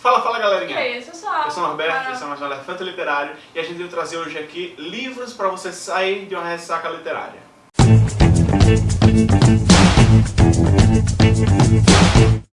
Fala, fala galerinha! E aí, eu sou Só. Eu sou o Norberto, Para- esse é mais um Elefante Literário e a gente veio trazer hoje aqui livros para você sair de uma ressaca literária.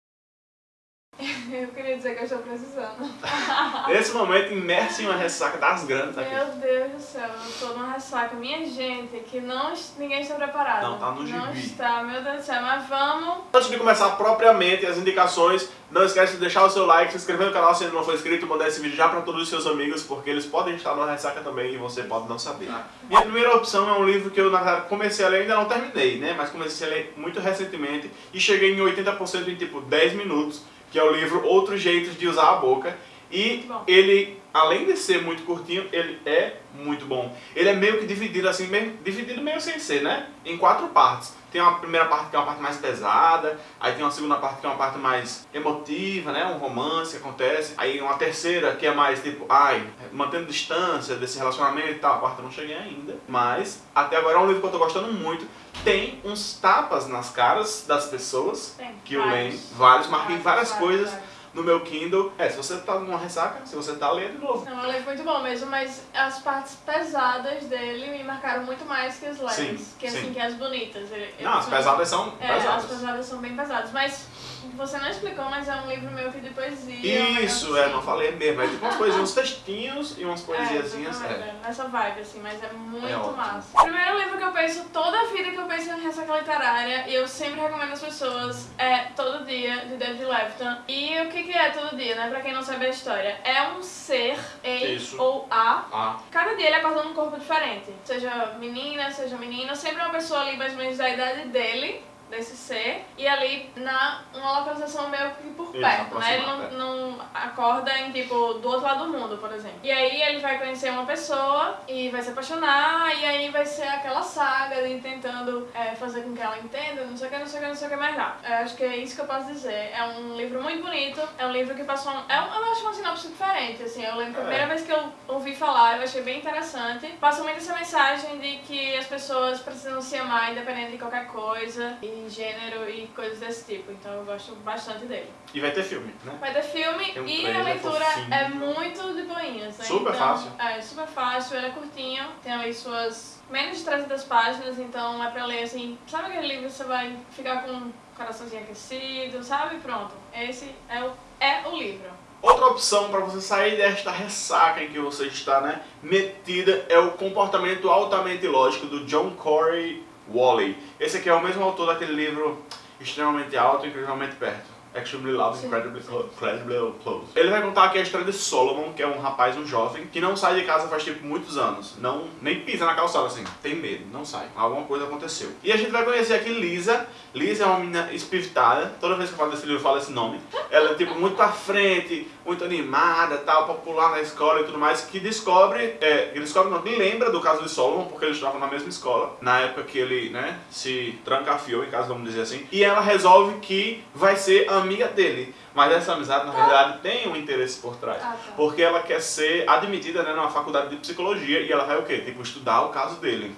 Eu queria dizer que eu estou precisando. Nesse momento, imerso em uma ressaca das grandes aqui. Meu Deus do céu, eu tô numa ressaca. Minha gente, que não, ninguém está preparado. Não tá no Não gibi. está, meu Deus do céu. Mas vamos... Antes de começar propriamente as indicações, não esquece de deixar o seu like, se inscrever no canal se ainda não for inscrito, mandar esse vídeo já para todos os seus amigos, porque eles podem estar numa ressaca também e você pode não saber. Minha primeira opção é um livro que eu, na verdade, comecei a ler, ainda não terminei, né? Mas comecei a ler muito recentemente e cheguei em 80% em tipo 10 minutos, que é o livro Outros Jeitos de Usar a Boca. E bom. ele, além de ser muito curtinho, ele é muito bom. Ele é meio que dividido assim, meio, dividido meio sem ser, né? Em quatro partes. Tem uma primeira parte que é uma parte mais pesada, aí tem uma segunda parte que é uma parte mais emotiva, né? Um romance que acontece. Aí uma terceira que é mais tipo, ai, mantendo distância desse relacionamento e tal. A quarta eu não cheguei ainda, mas até agora é um livro que eu tô gostando muito. Tem uns tapas nas caras das pessoas Tem que eu leio, vários. marquei várias Vários, coisas vários. No meu Kindle. É, se você tá numa ressaca, se você tá lendo de novo. Não, é um livro muito bom mesmo, mas as partes pesadas dele me marcaram muito mais que as leves. Sim, que assim, sim. que as bonitas. Ele- Não, as pesadas são É, as pesadas. pesadas são bem pesadas, mas você não explicou, mas é um livro meu que de poesia. um Isso, é, assim. não falei mesmo. É tipo umas coisinhas, uns textinhos e umas poesiazinhas. É, É, nessa vibe, assim, mas é muito É massa. Primeiro livro que eu penso toda a vida que eu penso em ressaca literária, e eu sempre recomendo às pessoas, é Todo Dia, de David Levithan. E o que, que é Todo Dia, né? Pra quem não sabe a história. É um ser, em Isso. ou a, Ah, Cada dia ele acorda num corpo diferente. Seja menina, seja menino, sempre é uma pessoa ali mais ou menos da idade dele, desse ser, e ali na uma localização meio que por perto, né? Ele não, não acorda em tipo do outro lado do mundo, por exemplo. E aí ele vai conhecer uma pessoa e vai se apaixonar, e aí vai ser aquela saga de tentando é, fazer com que ela entenda, não sei o que, não sei o que, não sei o que mais lá. Eu acho que é isso que eu posso dizer. É um livro muito bonito, é um livro que passou. Um, é um, eu acho uma sinopse diferente, assim. Eu lembro que a É. primeira vez que eu ouvi falar, eu achei bem interessante. Passa muito essa mensagem de que as pessoas precisam se amar independente de qualquer coisa, e gênero e coisas desse tipo. Então eu gosto bastante dele. e vai ter filme, né? Vai ter filme um e a leitura fofinho. é muito de boinhas. Né? Super então, fácil. É, super fácil, ele é curtinho, tem aí suas menos de 300 páginas, então é pra ler assim. Sabe aquele livro que você vai ficar com o coraçãozinho aquecido, sabe? Pronto. Esse é o, é o livro. Outra opção para você sair desta ressaca em que você está, né, metida é o comportamento altamente lógico do John Corey Wally. Esse aqui é o mesmo autor daquele livro extremamente alto e incrivelmente perto. Extremely Loud. Incredibly Incredibly Close. Ele vai contar aqui a história de Solomon, que é um rapaz, um jovem, que não sai de casa faz tipo muitos anos. Não, nem pisa na calçada assim. Tem medo, não sai. Alguma coisa aconteceu. E a gente vai conhecer aqui Lisa. Lisa é uma menina espivitada. Toda vez que eu falo desse livro eu falo esse nome. Ela é tipo muito pra frente, muito animada, tal, popular na escola e tudo mais, que descobre, é, que descobre não, que lembra do caso de Solomon, porque eles estavam na mesma escola, na época que ele, né, se trancafiou, em casa, vamos dizer assim, e ela resolve que vai ser amiga dele. Mas essa amizade, na verdade, tem um interesse por trás. Ah, tá. Porque ela quer ser admitida, né, numa faculdade de psicologia e ela vai o quê? Tipo, estudar o caso dele.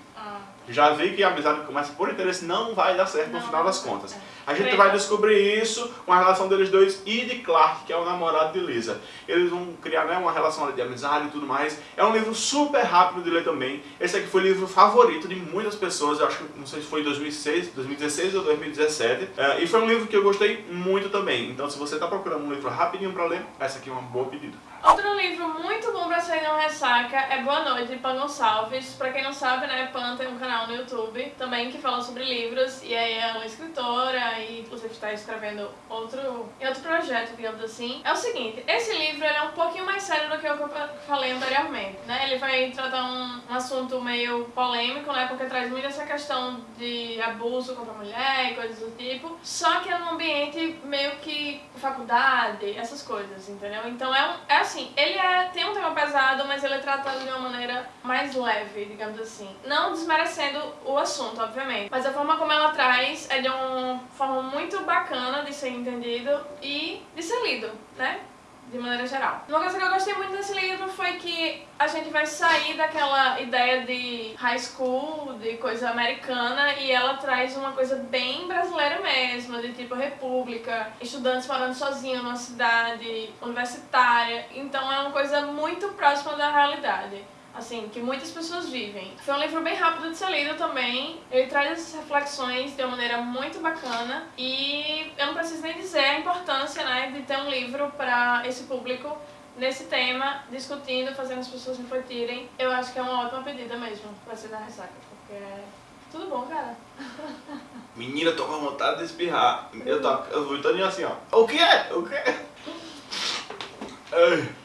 Já vi que a amizade que começa por interesse não vai dar certo no Não, final não das contas. É. A gente vai descobrir isso com a relação deles dois e de Clark, que é o namorado de Lisa. Eles vão criar né, uma relação de amizade e tudo mais. É um livro super rápido de ler também. Esse aqui foi o livro favorito de muitas pessoas, eu acho que não sei se foi em 2006, 2016 ou 2017. É, e foi um livro que eu gostei muito também. Então se você está procurando um livro rapidinho para ler, essa aqui é uma boa pedida. Outro livro muito bom pra sair uma ressaca é Boa Noite, Pan Gonçalves. Pra quem não sabe, né, Pan tem um canal no YouTube também que fala sobre livros. E aí é uma escritora e inclusive está escrevendo outro, outro projeto, digamos assim. É o seguinte, esse livro é um pouquinho mais sério do que eu falei anteriormente, né? Ele vai tratar um, um assunto meio polêmico, né? Porque traz muito essa questão de abuso contra a mulher e coisas do tipo. Só que é num ambiente meio que faculdade, essas coisas, entendeu? Então é, um, é assim, ele é, tem um tema pesado, mas ele é tratado de uma maneira mais leve, digamos assim. Não desmerecendo o assunto, obviamente. Mas a forma como ela traz é de uma forma muito bacana de ser entendido e de ser lido, né? De maneira geral. Uma coisa que eu gostei muito desse livro foi que a gente vai sair daquela ideia de high school, de coisa americana, e ela traz uma coisa bem brasileira mesmo, de tipo república, estudantes morando sozinhos numa cidade universitária. Então é uma coisa muito próxima da realidade assim, que muitas pessoas vivem. Foi um livro bem rápido de ser lido também. Ele traz essas reflexões de uma maneira muito bacana e eu não preciso nem dizer a importância, de ter um livro para esse público nesse tema, discutindo, fazendo as pessoas refletirem. Eu acho que é uma ótima pedida mesmo para ser da ressaca, porque é tudo bom, cara. Menina, tô com vontade de espirrar. Eu tô, eu vou todo assim, ó. O que é? O que é?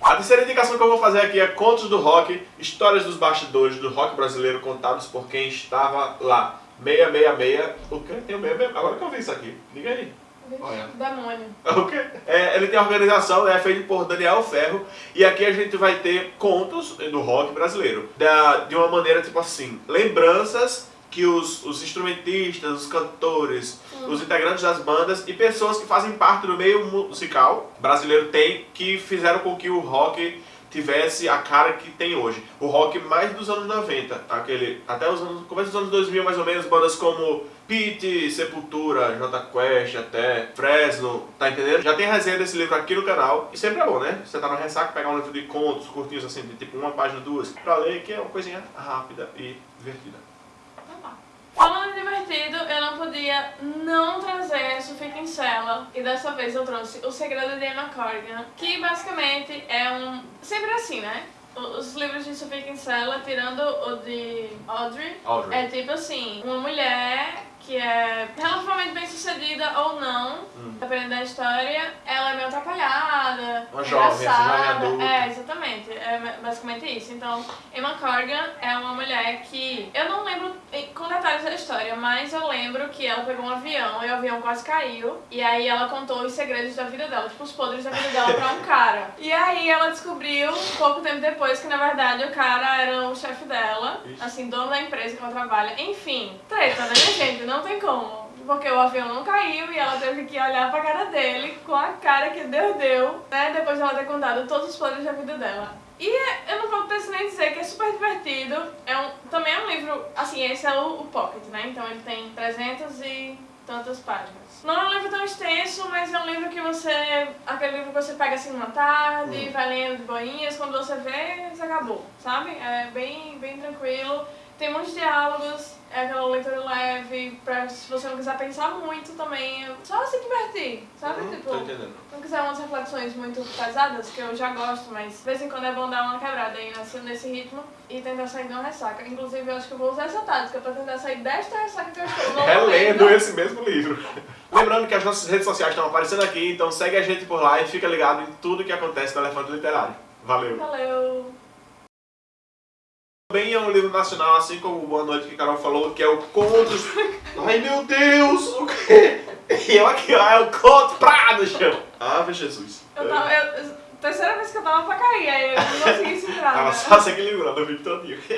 A terceira indicação que eu vou fazer aqui é Contos do Rock, histórias dos bastidores do rock brasileiro contados por quem estava lá. 666. O que? Tem o 666. Agora que eu vi isso aqui. Liga aí. Olha. Demônio. O quê? É, ele tem a organização, é feito por Daniel Ferro. E aqui a gente vai ter contos do rock brasileiro. Da, de uma maneira tipo assim, lembranças que os, os instrumentistas, os cantores, uhum. os integrantes das bandas e pessoas que fazem parte do meio musical brasileiro têm, que fizeram com que o rock tivesse a cara que tem hoje. O rock mais dos anos 90, aquele, até os anos, começo dos anos 2000 mais ou menos, bandas como Pete, Sepultura, J Quest, até Fresno, tá entendendo? Já tem resenha desse livro aqui no canal, e sempre é bom, né? Você tá no ressaca, pegar um livro de contos curtinhos assim, de tipo uma página, duas, pra ler, que é uma coisinha rápida e divertida. Falando em divertido, eu não podia não trazer Sofia Kinsella e dessa vez eu trouxe O Segredo de Emma Corrigan, que basicamente é um... sempre assim, né? Os livros de Sofia Kinsella, tirando o de Audrey, Audrey, é tipo assim, uma mulher que é relativamente bem sucedida ou não, hum. dependendo da história, ela é meio atrapalhada, uma jovem, adulta. É, exatamente, é basicamente isso. Então, Emma Corrigan é uma mulher que, eu não lembro com detalhes da história, mas eu lembro que ela pegou um avião e o avião quase caiu, e aí ela contou os segredos da vida dela, tipo os podres da vida dela pra um cara. E aí ela descobriu, pouco tempo depois, que na verdade o cara era o chefe dela, Ixi. assim, dono da empresa que ela trabalha. Enfim, treta, né, gente? não tem como. Porque o avião não caiu e ela teve que olhar pra cara dele com a cara que Deus deu, né? Depois de ela ter contado todos os planos da vida dela. E eu não vou precisar nem dizer que é super divertido. É um, também é um livro, assim, esse é o, o Pocket, né? Então ele tem 300 e tantas páginas. Não é um livro tão extenso, mas é um livro que você. aquele livro que você pega assim numa tarde, hum. vai lendo de boinhas, quando você vê, você acabou, sabe? É bem, bem tranquilo. Tem muitos diálogos, é aquela leitura leve, pra se você não quiser pensar muito também, só se divertir, sabe? Uhum, tipo, tô entendendo. não quiser umas reflexões muito pesadas, que eu já gosto, mas de vez em quando é bom dar uma quebrada aí nesse, nesse ritmo e tentar sair de uma ressaca. Inclusive, eu acho que eu vou usar essa tática pra tentar sair desta ressaca que eu estou. Relendo esse mesmo livro. Lembrando que as nossas redes sociais estão aparecendo aqui, então segue a gente por lá e fica ligado em tudo que acontece no Elefante Literário. Valeu! Valeu! Também é um livro nacional, assim como Boa Noite que a Carol falou, que é o Contos... Ai meu Deus, o quê? E eu aqui, ó, é o Conto Prado no chão. Ave Jesus. Eu tava... Eu, terceira vez que eu tava pra cair, aí eu não consegui segurar. Tava né? só se equilibrando o vídeo todinho.